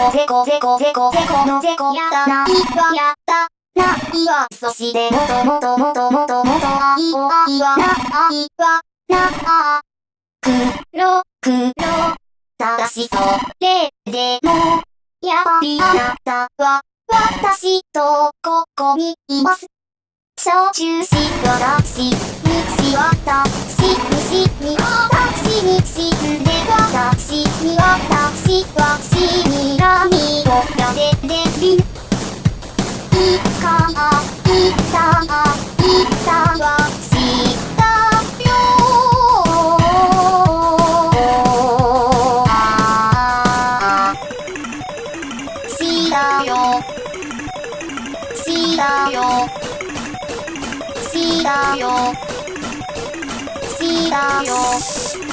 ゼコゼコゼコゼコゼコのゼコやったないはやったないはそしてもともともともともと愛を愛はな愛はなあ黒黒ただしそれでもやっぱりあなたは私とここにいます小中し私西私西に私しにしでわたしにわたしわしにらみをやでてりんいかあいたあいたわしたよしだよしだよしだよし、だ、よ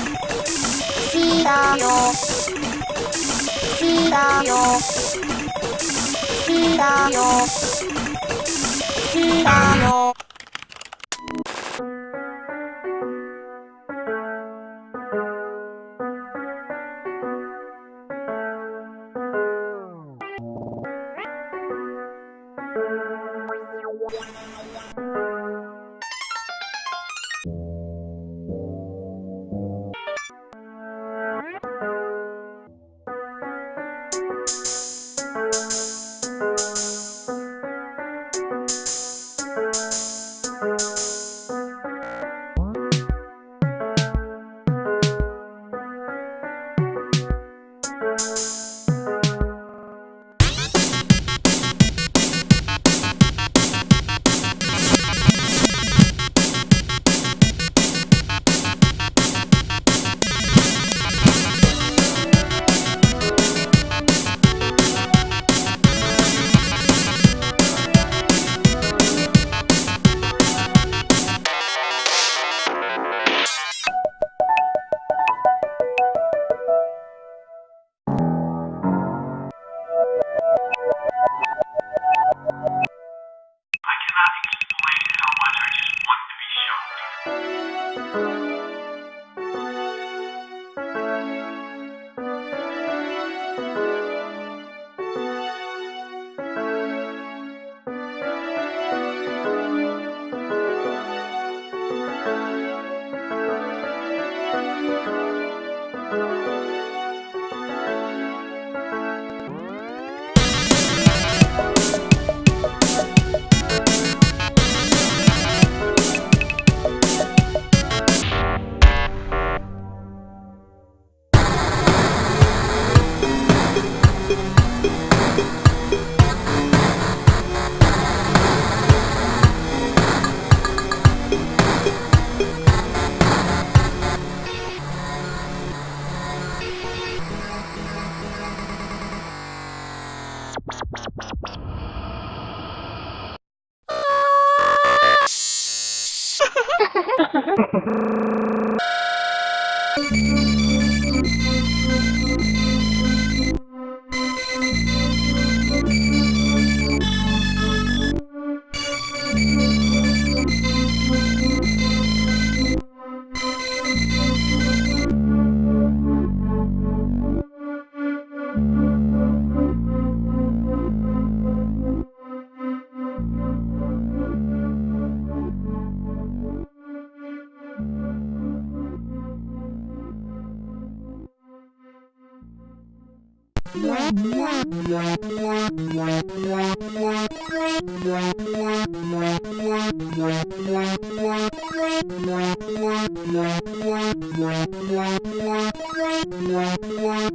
したよ。したよ。したよ。したよ。Wow.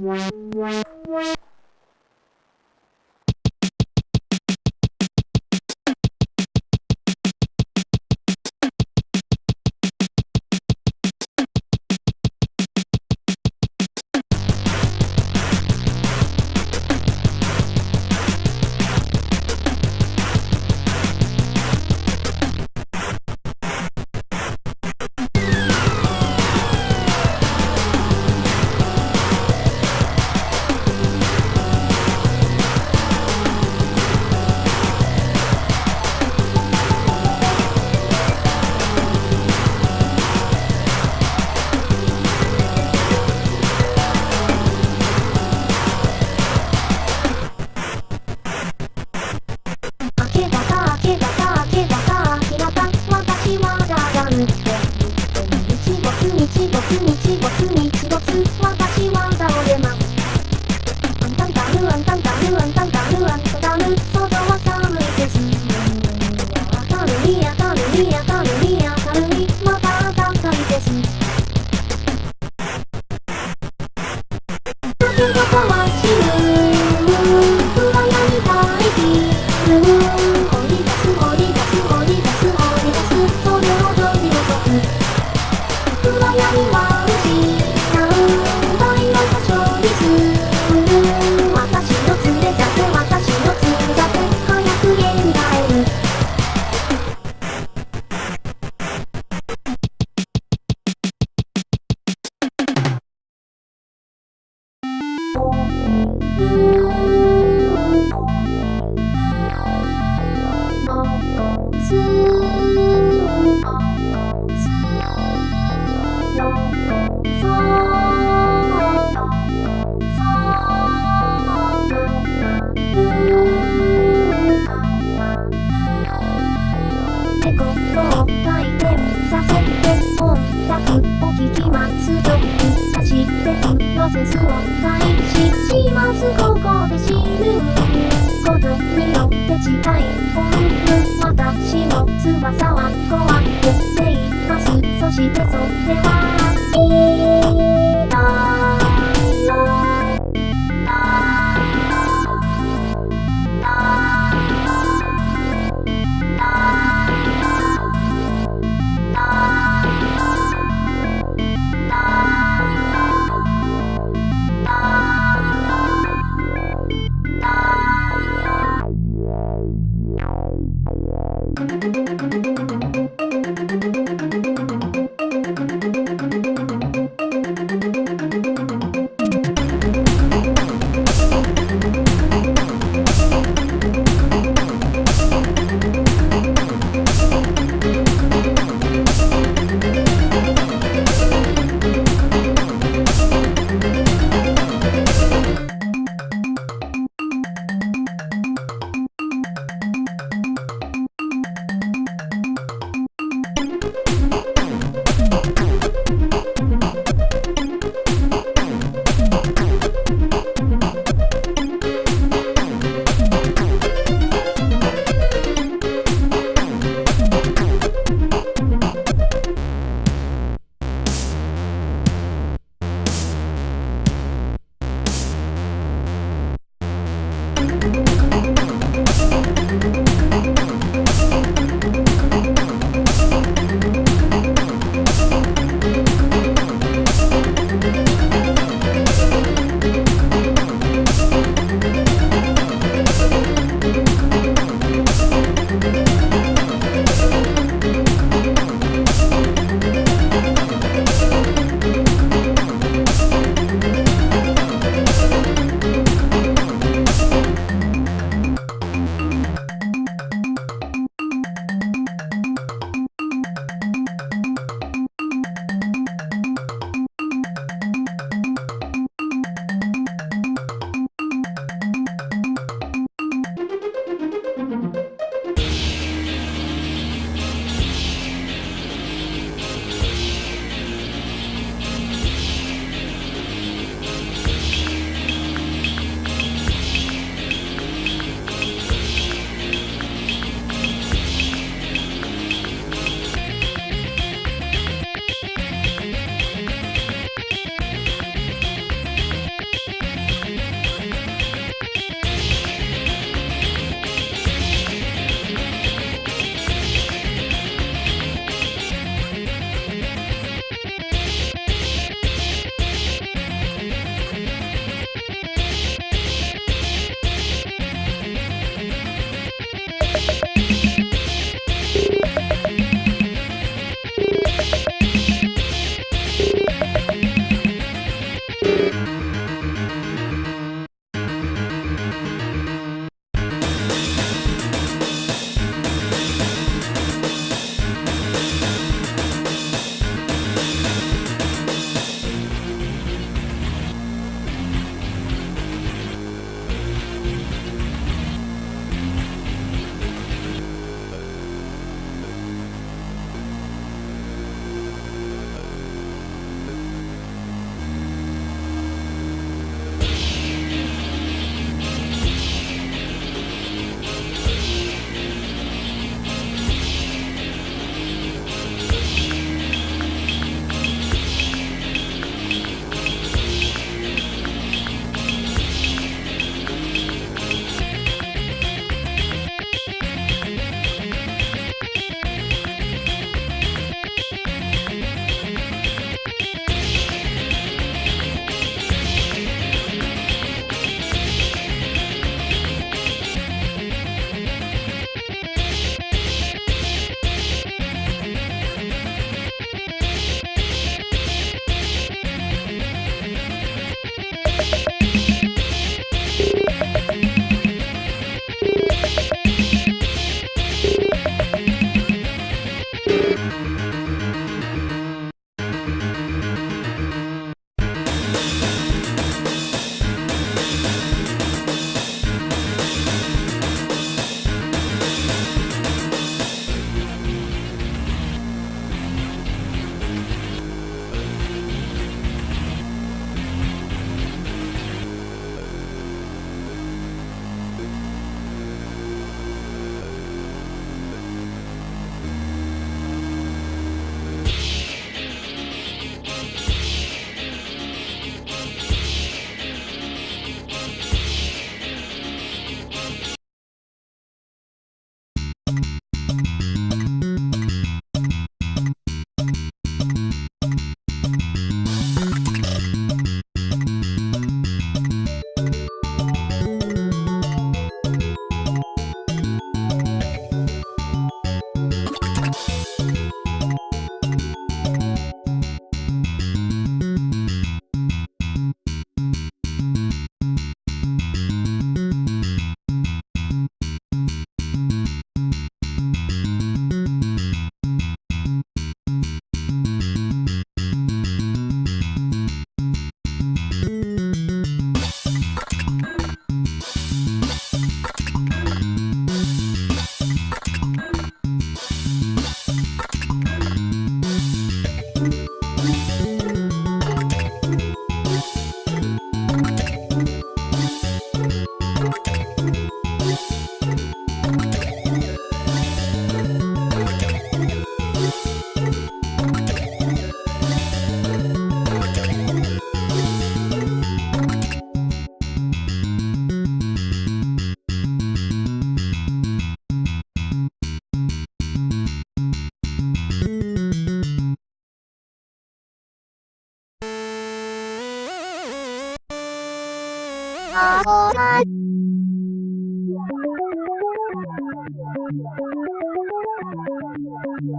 Wow, wow, wow. プロを開始しますここで死ぬことによって違い本部私の翼は壊れていますそしてそれは痛い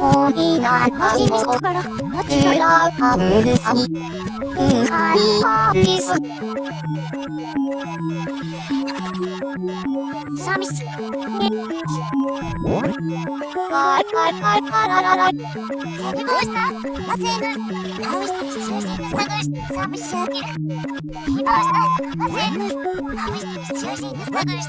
もみなたい。もからつらかぶるさみうはりはりすさみすはい。はい。はい。からららどうしたなぜぬなうし中心さぐしさみしあげるどうしたなぜぬなうし中心さぐし